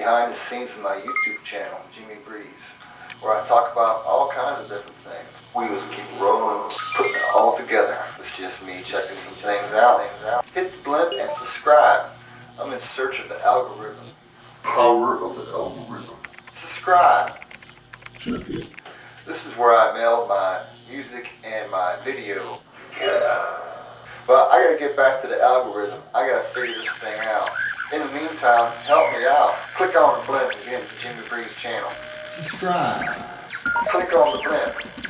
behind the scenes of my YouTube channel, Jimmy Breeze, where I talk about all kinds of different things. We just keep rolling, putting it all together. It's just me checking some things out. Hit the blimp and subscribe. I'm in search of the algorithm. Power of the algorithm. Subscribe. Check it. This is where I mail my music and my video. Yeah. But I gotta get back to the algorithm. I gotta figure this thing out. In the meantime, help me out. Click on the blimp and get into Jimmy Breeze channel. Subscribe. Click on the blimp.